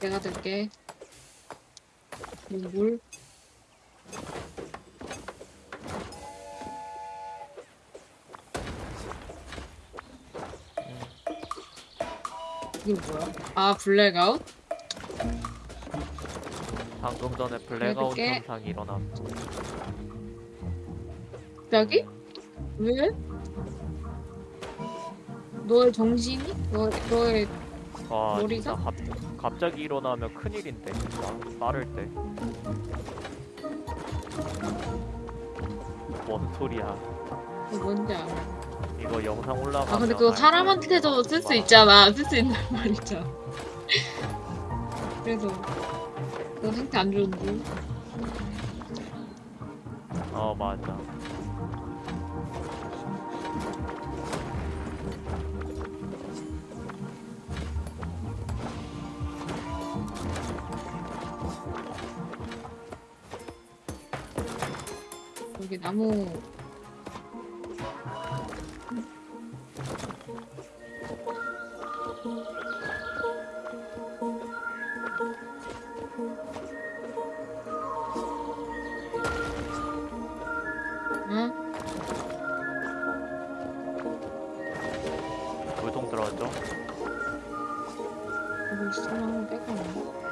내가 들게. 물. 이게 뭐야? 아 블랙아웃? 방금 전에 블랙아웃. 현상이 일어났어. 갑자기? 왜? 너의 정신이? 너, 너의 와 머리가? 진짜 갑, 갑자기 일어나면 큰일인데 진짜 빠를 때. 뭔 소리야? 그 뭔지 알아. 이거 영상 올라가면 아 근데 그거 알 사람한테도. 쓸 수 있잖아. 쓸 수 있는 말 있잖아. 그래서 너 상태 안 좋은데? 어 맞아. 여기 나무 응? 물통 들어왔죠? 여기 있으면 한번 빼고 나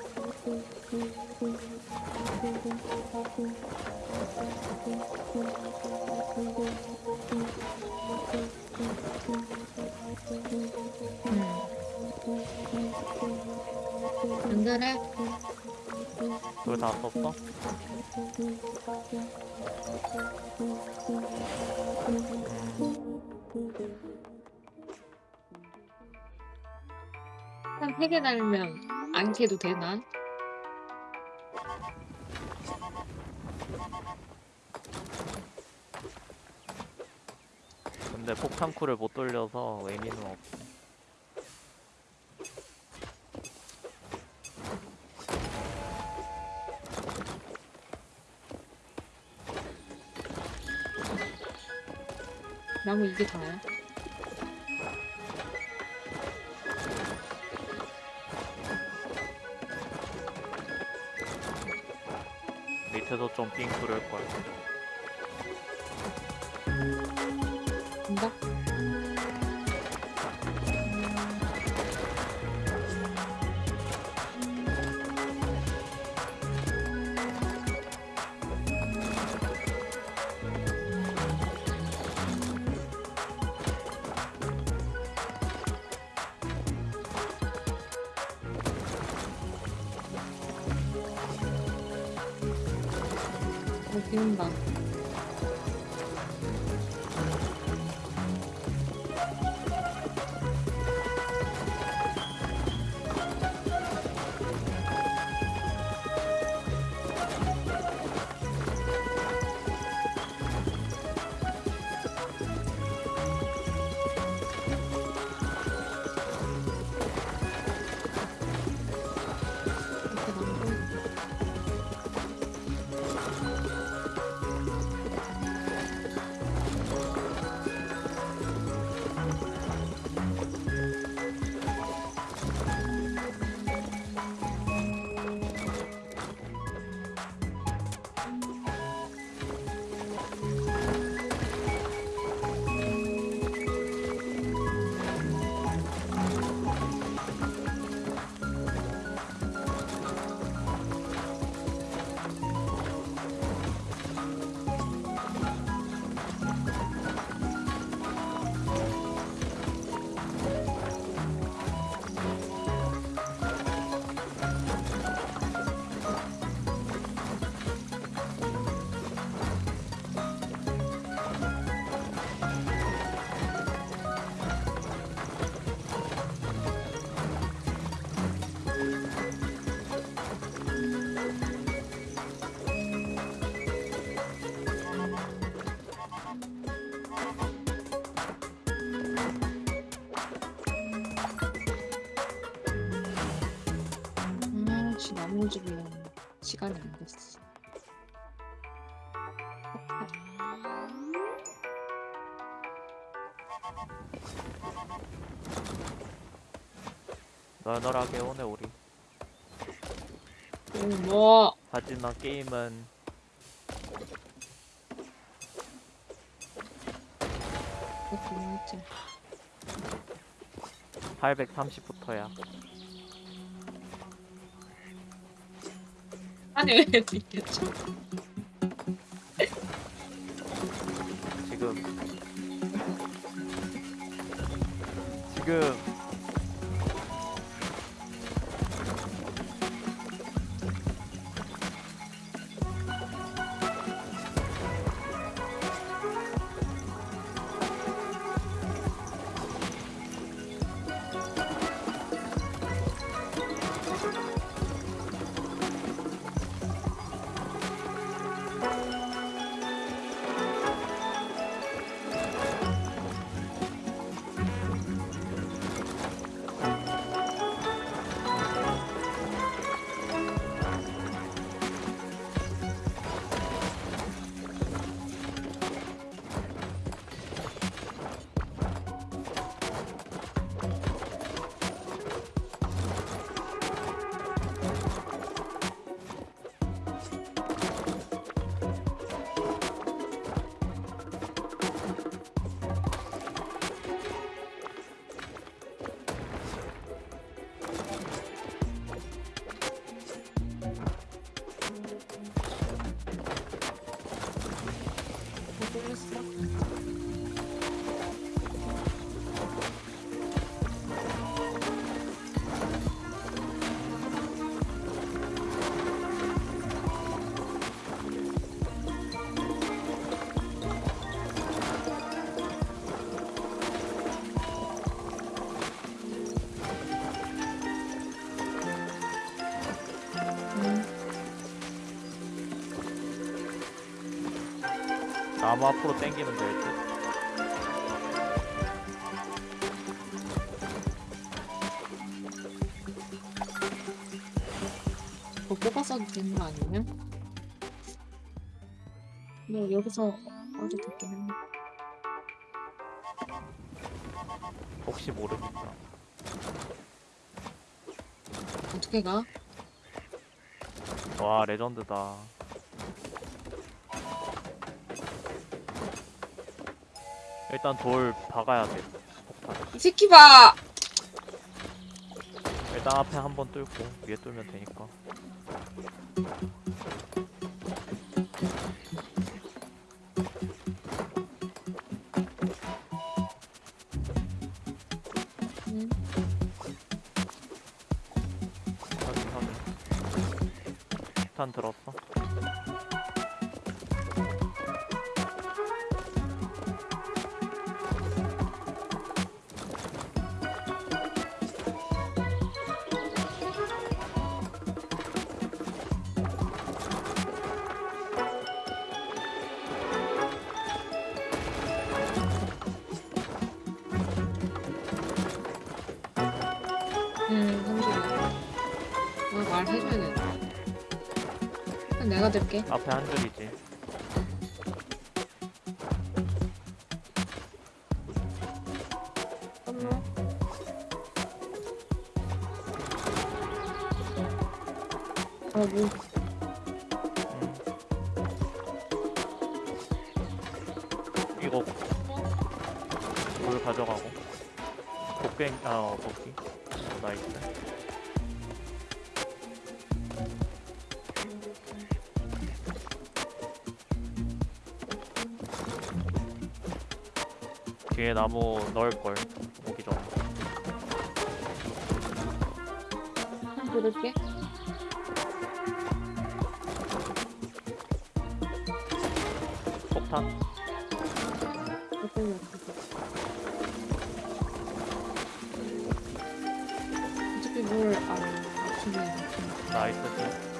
연결해 그거 다 썼어? 한 3개 달면 안 캐도 되나? 근데 폭탄쿨을 못 돌려서 의미는 없어. 나무 이게 다야? 밑에서 점핑 쿨을 걸. 온다. 시간이 안 됐어. 널널하게 오네 우리 음, 뭐 하지만 게임은 그렇긴 했지. 830부터야 아니 왜 느꼈죠? 지금 지금 나무 앞으로 당기면 될듯 뭐 뽑아서도 되는 거 아니냐? 뭐 여기서 어디 됐긴 했네. 혹시 모르니까 어떻게 가? 와 레전드다 일단 돌 박아야 돼 폭탄 이 새끼 봐! 일단 앞에 한 번 뚫고 위에 뚫면 되니까 응. 확인 확인 폭탄 들었어 들게. 앞에 한 줄이지 잠깐만. 아, 뭐. 음. 이거 물 가져가고 곡괭 아 어, 도끼 나이스 뒤에 나무 넣을 걸 오기 한 들을게. 폭탄. 어차피 뭘 안, 맞추면 맞추면. 나이스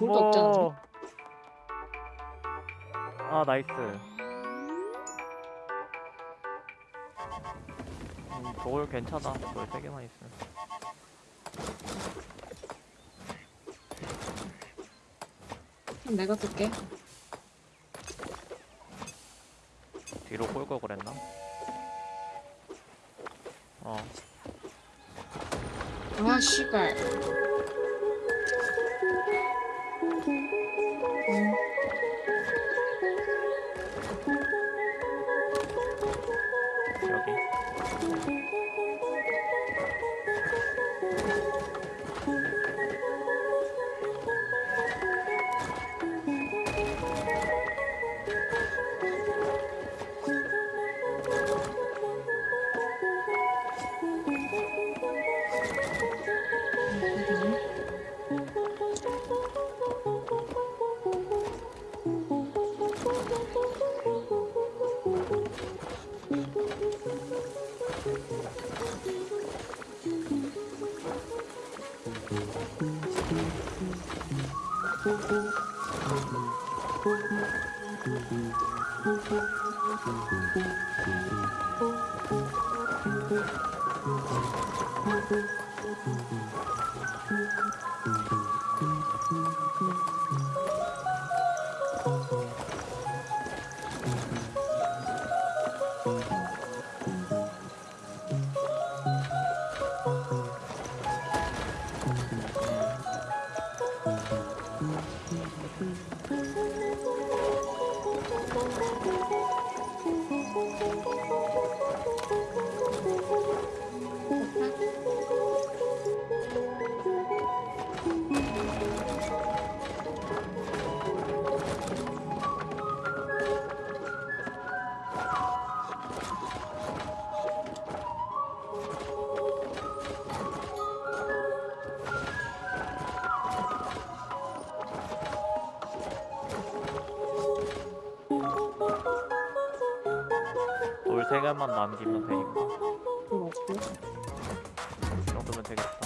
나무. 볼도 없지 않았나? 아 나이스. 음, 돌 괜찮아. 돌세 개만 있으면. 그럼 내가 쓸게. 뒤로 꼴 걸 그랬나? 어. 아, 씨발. Thank you. 개만 남기면 되니까. 그거 없고. 이 정도면 되겠다.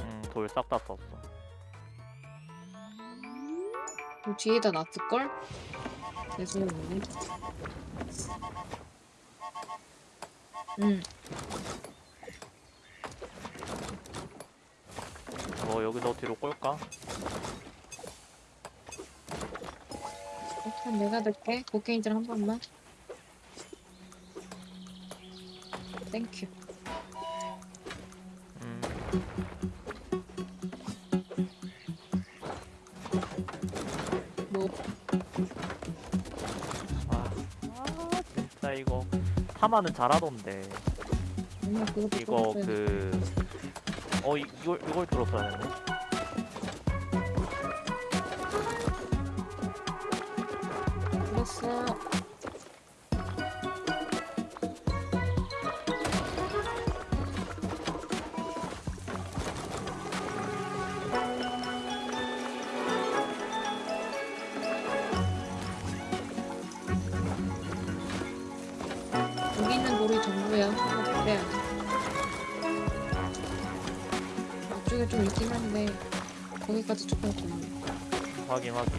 음, 돌 싹 다 썼어. 그 뒤에다 놨을걸? 내 손에 있네. 응, 뭐 여기서 뒤로 꼴까? 일단 내가 넣게. 고케인질 한 번만. 땡큐. 음, 뭐, 아, 아 진짜 이거 타마는 잘하던데. 이거. 그, 어 이, 이걸 이걸 들었어야 했네. 있긴 한데 거기까지 조금 걸려. 확인 확인.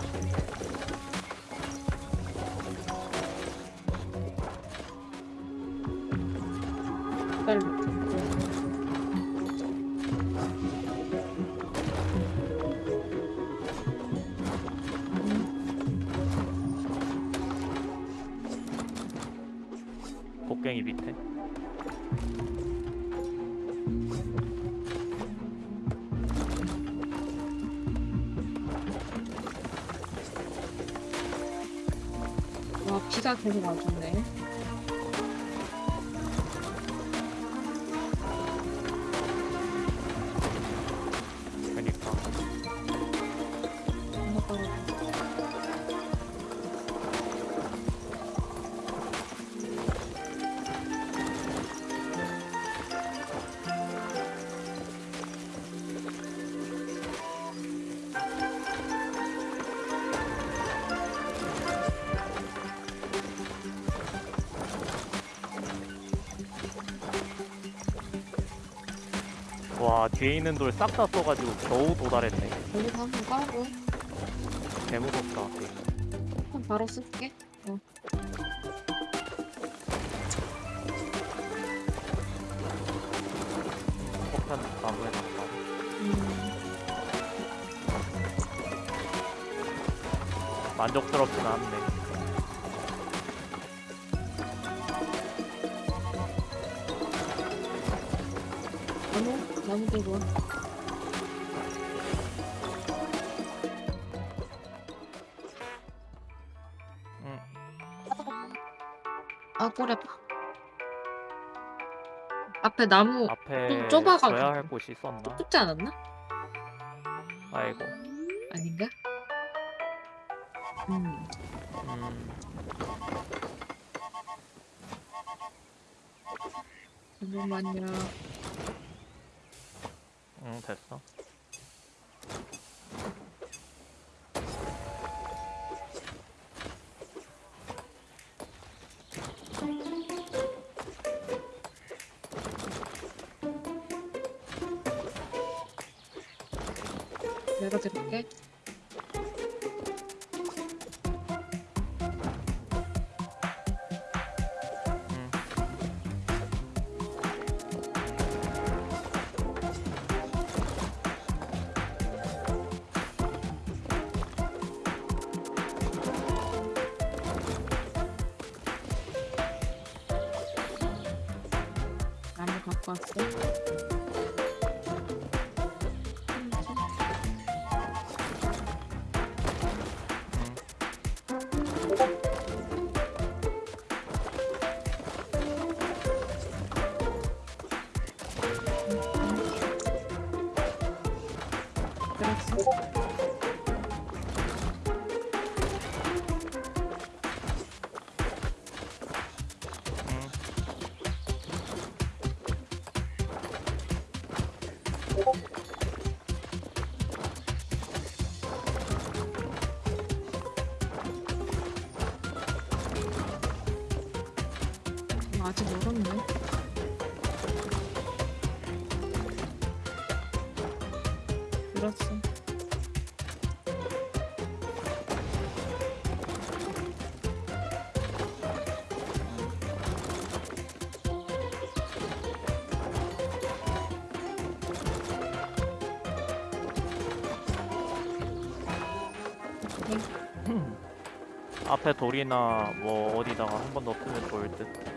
비가 계속 와주네. 뒤에 있는 돌 싹 다 써가지고 겨우 도달했네 여기서 한번 까고 개무섭다. 한번 바로 쓸게. 어. 폭탄 나무에 놨다 음, 만족스럽진 않네 와. 응. 아 꼬레. 앞에 나무 앞에 좀 좁아가지고. 줘야 할 곳이 있었나? 좁지 않았나? 아이고 아닌가? 음. 음 잠깐만요. 응 됐어 열어드릴게. 나 앞에 돌이나 뭐 어디다가 한번 넣으면 좋을 듯.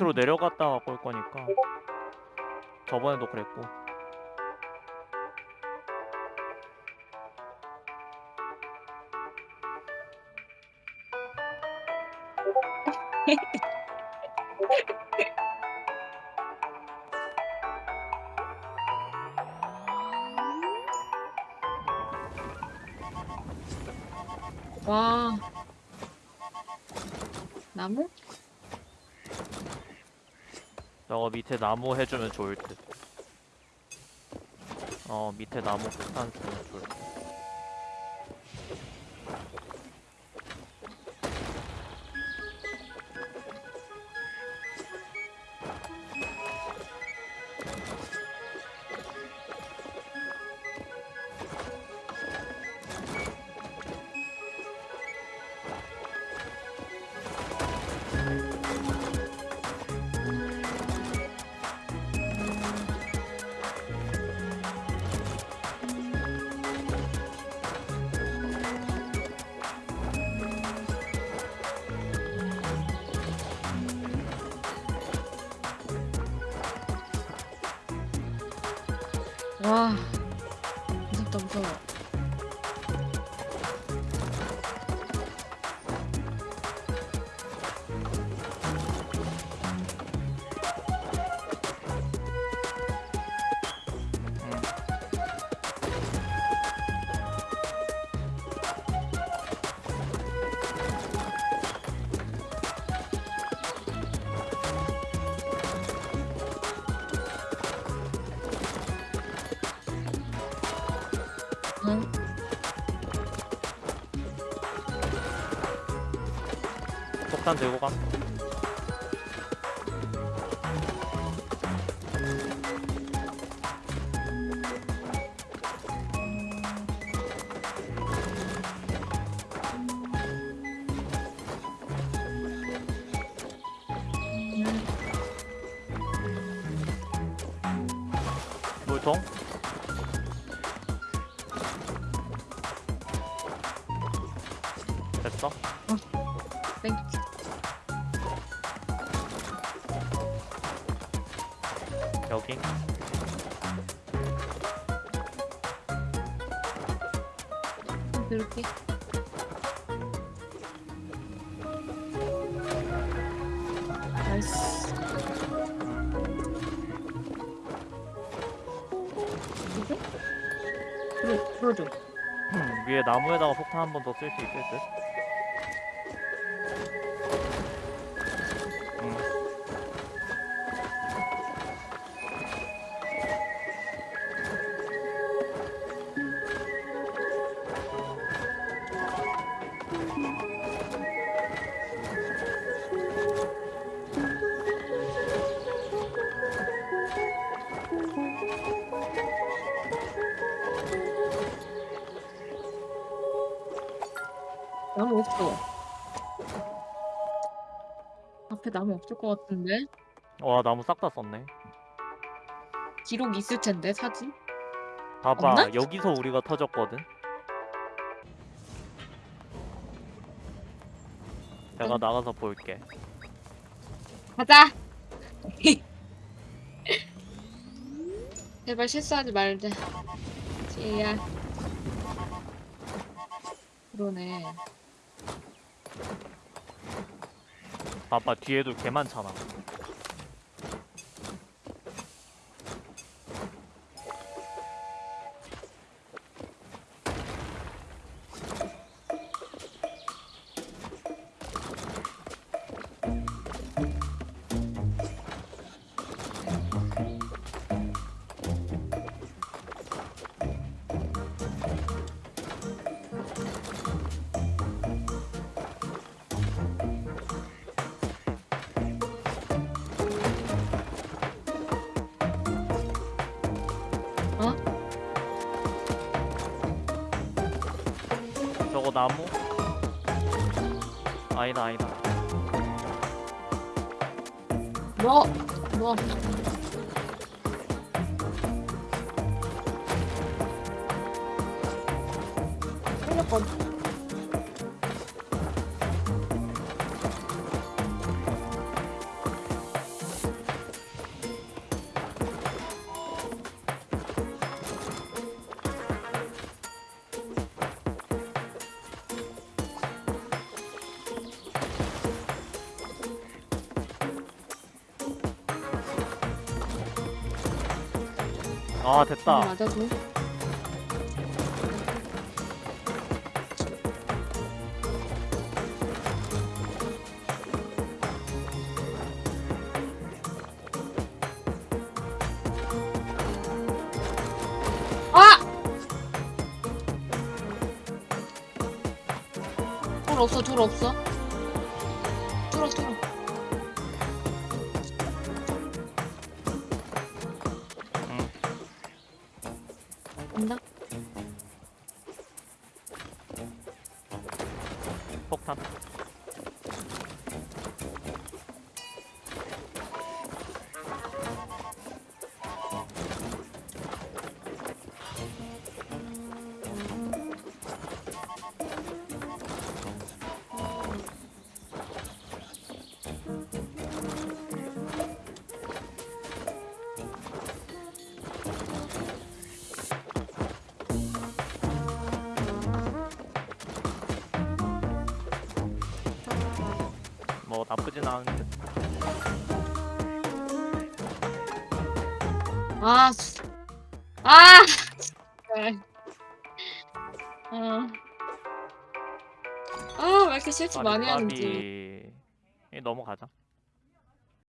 밑으로 내려갔다가 꼴 거니까. 저번에도 그랬고. 밑에 나무 해주면 좋을 듯. 어 밑에 나무 폭탄 주면 폭탄 들고 감. 이렇게. 나이스. 불어줘. 음, 위에 나무에다가 폭탄 한 번 더 쓸수 듯. 나무 없어. 앞에 나무 없을 것 같은데? 와 나무 싹 다 썼네. 기록 있을 텐데, 사진? 봐봐 없나? 여기서 우리가 터졌거든. 내가 응. 나가서 볼게. 가자! 제발 실수하지 말자. 지혜야. 그러네. 봐봐 뒤에도 개 많잖아. 아니다 아니다. 뭐? 뭐? 아 됐다. 맞아도 아! 둘 없어, 둘 없어. 폭탄. 나쁘진 않은데. 아, 수- 아. 아, 아, 왜 이렇게 실수 많이 하는지.